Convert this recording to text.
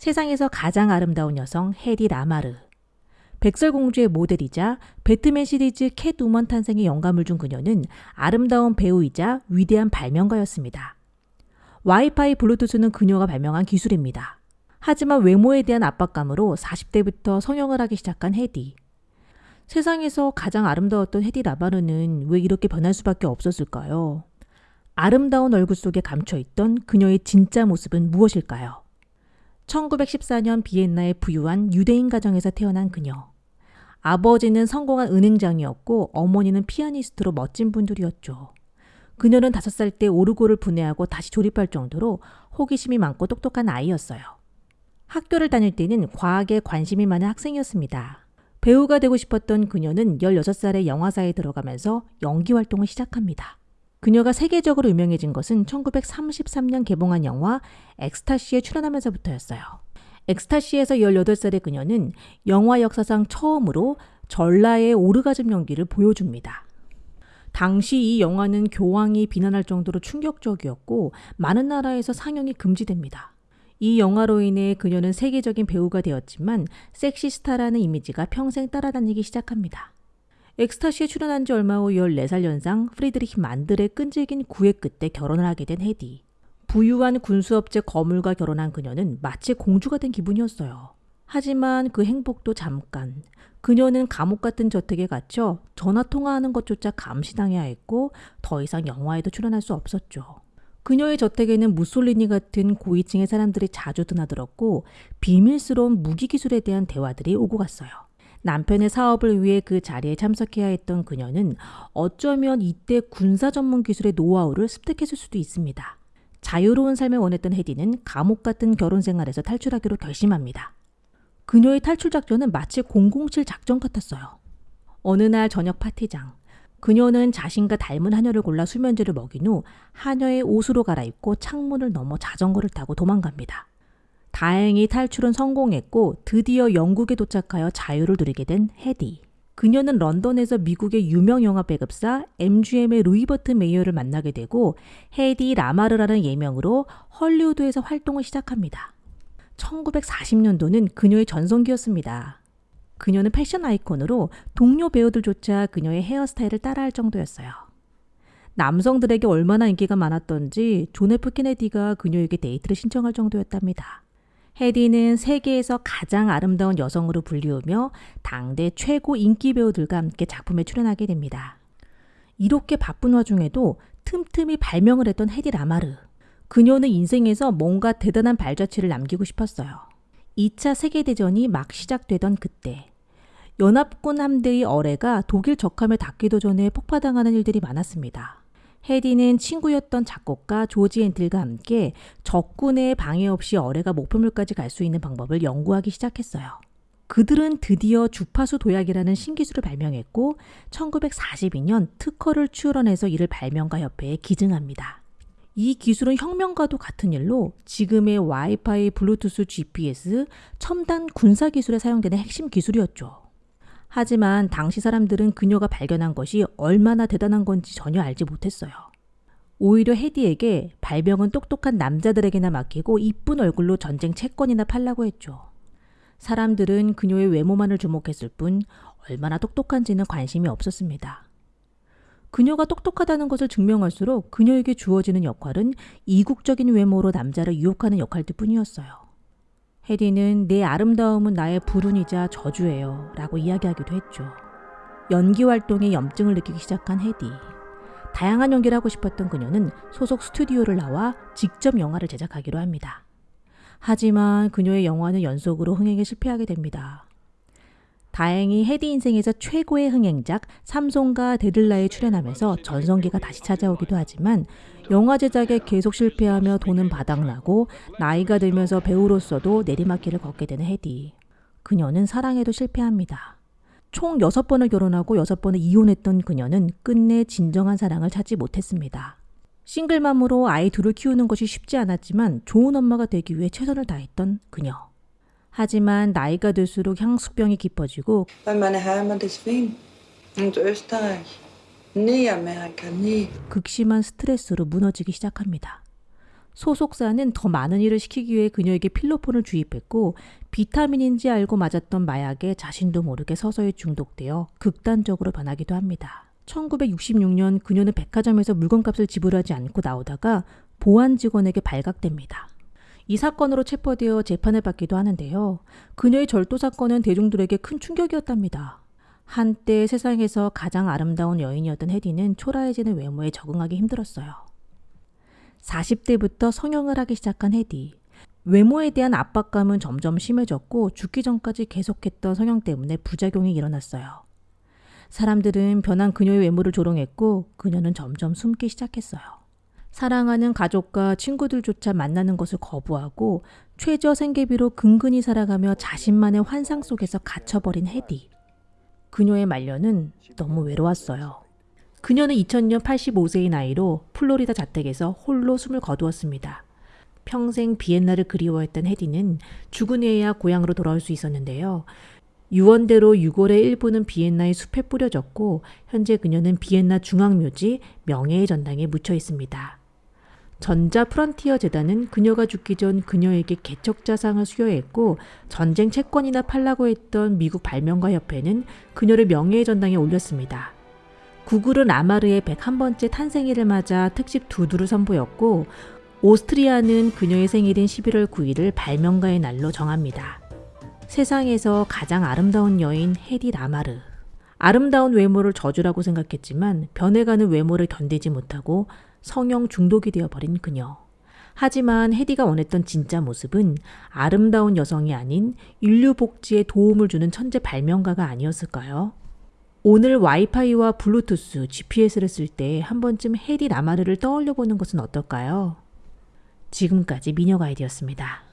세상에서 가장 아름다운 여성 헤디 라마르. 백설공주의 모델이자 배트맨 시리즈 캣우먼 탄생에 영감을 준 그녀는 아름다운 배우이자 위대한 발명가였습니다. 와이파이 블루투스는 그녀가 발명한 기술입니다. 하지만 외모에 대한 압박감으로 40대부터 성형을 하기 시작한 헤디. 세상에서 가장 아름다웠던 헤디 라마르는 왜 이렇게 변할 수밖에 없었을까요? 아름다운 얼굴 속에 감춰있던 그녀의 진짜 모습은 무엇일까요? 1914년 비엔나의 부유한 유대인 가정에서 태어난 그녀. 아버지는 성공한 은행장이었고 어머니는 피아니스트로 멋진 분들이었죠. 그녀는 5살 때 오르고를 분해하고 다시 조립할 정도로 호기심이 많고 똑똑한 아이였어요. 학교를 다닐 때는 과학에 관심이 많은 학생이었습니다. 배우가 되고 싶었던 그녀는 16살에 영화사에 들어가면서 연기 활동을 시작합니다. 그녀가 세계적으로 유명해진 것은 1933년 개봉한 영화 엑스타시에 출연하면서부터였어요. 엑스타시에서 18살의 그녀는 영화 역사상 처음으로 전라의 오르가즘 연기를 보여줍니다. 당시 이 영화는 교황이 비난할 정도로 충격적이었고 많은 나라에서 상영이 금지됩니다. 이 영화로 인해 그녀는 세계적인 배우가 되었지만 섹시스타라는 이미지가 평생 따라다니기 시작합니다. 엑스타시에 출연한 지 얼마 후 14살 연상 프리드리히 만들의 끈질긴 구애 끝에 결혼을 하게 된 헤디. 부유한 군수업체 거물과 결혼한 그녀는 마치 공주가 된 기분이었어요. 하지만 그 행복도 잠깐. 그녀는 감옥 같은 저택에 갇혀 전화 통화하는 것조차 감시당해야 했고 더 이상 영화에도 출연할 수 없었죠. 그녀의 저택에는 무솔리니 같은 고위층의 사람들이 자주 드나들었고 비밀스러운 무기 기술에 대한 대화들이 오고 갔어요. 남편의 사업을 위해 그 자리에 참석해야 했던 그녀는 어쩌면 이때 군사 전문 기술의 노하우를 습득했을 수도 있습니다. 자유로운 삶을 원했던 헤디는 감옥 같은 결혼 생활에서 탈출하기로 결심합니다. 그녀의 탈출 작전은 마치 007 작전 같았어요. 어느 날 저녁 파티장, 그녀는 자신과 닮은 하녀를 골라 수면제를 먹인 후 하녀의 옷으로 갈아입고 창문을 넘어 자전거를 타고 도망갑니다. 다행히 탈출은 성공했고 드디어 영국에 도착하여 자유를 누리게 된 헤디. 그녀는 런던에서 미국의 유명 영화 배급사 MGM의 루이버트 메이어를 만나게 되고 헤디 라마르라는 예명으로 헐리우드에서 활동을 시작합니다. 1940년도는 그녀의 전성기였습니다. 그녀는 패션 아이콘으로 동료 배우들조차 그녀의 헤어스타일을 따라할 정도였어요. 남성들에게 얼마나 인기가 많았던지 존 F 케네디가 그녀에게 데이트를 신청할 정도였답니다. 헤디는 세계에서 가장 아름다운 여성으로 불리우며 당대 최고 인기 배우들과 함께 작품에 출연하게 됩니다. 이렇게 바쁜 와중에도 틈틈이 발명을 했던 헤디 라마르. 그녀는 인생에서 뭔가 대단한 발자취를 남기고 싶었어요. 2차 세계대전이 막 시작되던 그때 연합군 함대의 어뢰가 독일 적함에 닿기도 전에 폭파당하는 일들이 많았습니다. 헤디는 친구였던 작곡가 조지 엔틀과 함께 적군의 방해 없이 어뢰가 목표물까지 갈 수 있는 방법을 연구하기 시작했어요. 그들은 드디어 주파수 도약이라는 신기술을 발명했고 1942년 특허를 출원해서 이를 발명가 협회에 기증합니다. 이 기술은 혁명과도 같은 일로 지금의 와이파이, 블루투스, GPS, 첨단 군사 기술에 사용되는 핵심 기술이었죠. 하지만 당시 사람들은 그녀가 발견한 것이 얼마나 대단한 건지 전혀 알지 못했어요. 오히려 헤디에게 발명은 똑똑한 남자들에게나 맡기고 이쁜 얼굴로 전쟁 채권이나 팔라고 했죠. 사람들은 그녀의 외모만을 주목했을 뿐 얼마나 똑똑한지는 관심이 없었습니다. 그녀가 똑똑하다는 것을 증명할수록 그녀에게 주어지는 역할은 이국적인 외모로 남자를 유혹하는 역할들 뿐이었어요. 해디는 내 아름다움은 나의 불운이자 저주예요 라고 이야기하기도 했죠. 연기 활동에 염증을 느끼기 시작한 헤디. 다양한 연기를 하고 싶었던 그녀는 소속 스튜디오를 나와 직접 영화를 제작하기로 합니다. 하지만 그녀의 영화는 연속으로 흥행에 실패하게 됩니다. 다행히 헤디 인생에서 최고의 흥행작 삼송과 데들라에 출연하면서 전성기가 다시 찾아오기도 하지만 영화 제작에 계속 실패하며 돈은 바닥나고 나이가 들면서 배우로서도 내리막길을 걷게 되는 헤디. 그녀는 사랑에도 실패합니다. 총 6번을 결혼하고 6번을 이혼했던 그녀는 끝내 진정한 사랑을 찾지 못했습니다. 싱글맘으로 아이 둘을 키우는 것이 쉽지 않았지만 좋은 엄마가 되기 위해 최선을 다했던 그녀. 하지만 나이가 들수록 향수병이 깊어지고 극심한 스트레스로 무너지기 시작합니다. 소속사는 더 많은 일을 시키기 위해 그녀에게 필로폰을 주입했고 비타민인지 알고 맞았던 마약에 자신도 모르게 서서히 중독되어 극단적으로 변하기도 합니다. 1966년 그녀는 백화점에서 물건값을 지불하지 않고 나오다가 보안 직원에게 발각됩니다. 이 사건으로 체포되어 재판을 받기도 하는데요. 그녀의 절도 사건은 대중들에게 큰 충격이었답니다. 한때 세상에서 가장 아름다운 여인이었던 헤디는 초라해지는 외모에 적응하기 힘들었어요. 40대부터 성형을 하기 시작한 헤디. 외모에 대한 압박감은 점점 심해졌고 죽기 전까지 계속했던 성형 때문에 부작용이 일어났어요. 사람들은 변한 그녀의 외모를 조롱했고 그녀는 점점 숨기 시작했어요. 사랑하는 가족과 친구들조차 만나는 것을 거부하고 최저 생계비로 근근히 살아가며 자신만의 환상 속에서 갇혀버린 헤디. 그녀의 말년은 너무 외로웠어요. 그녀는 2000년 85세의 나이로 플로리다 자택에서 홀로 숨을 거두었습니다. 평생 비엔나를 그리워했던 헤디는 죽은 후에야 고향으로 돌아올 수 있었는데요. 유언대로 6월의 일부는 비엔나의 숲에 뿌려졌고 현재 그녀는 비엔나 중앙묘지 명예의 전당에 묻혀 있습니다. 전자 프런티어 재단은 그녀가 죽기 전 그녀에게 개척자상을 수여했고 전쟁 채권이나 팔라고 했던 미국 발명가 협회는 그녀를 명예의 전당에 올렸습니다. 구글은 아마르의 101번째 탄생일을 맞아 특집 두두를 선보였고 오스트리아는 그녀의 생일인 11월 9일을 발명가의 날로 정합니다. 세상에서 가장 아름다운 여인 헤디 라마르. 아름다운 외모를 저주라고 생각했지만 변해가는 외모를 견디지 못하고 성형 중독이 되어버린 그녀. 하지만 헤디가 원했던 진짜 모습은 아름다운 여성이 아닌 인류 복지에 도움을 주는 천재 발명가가 아니었을까요? 오늘 와이파이와 블루투스, GPS를 쓸 때 한 번쯤 헤디 라마르를 떠올려 보는 것은 어떨까요? 지금까지 미녀 가이드였습니다.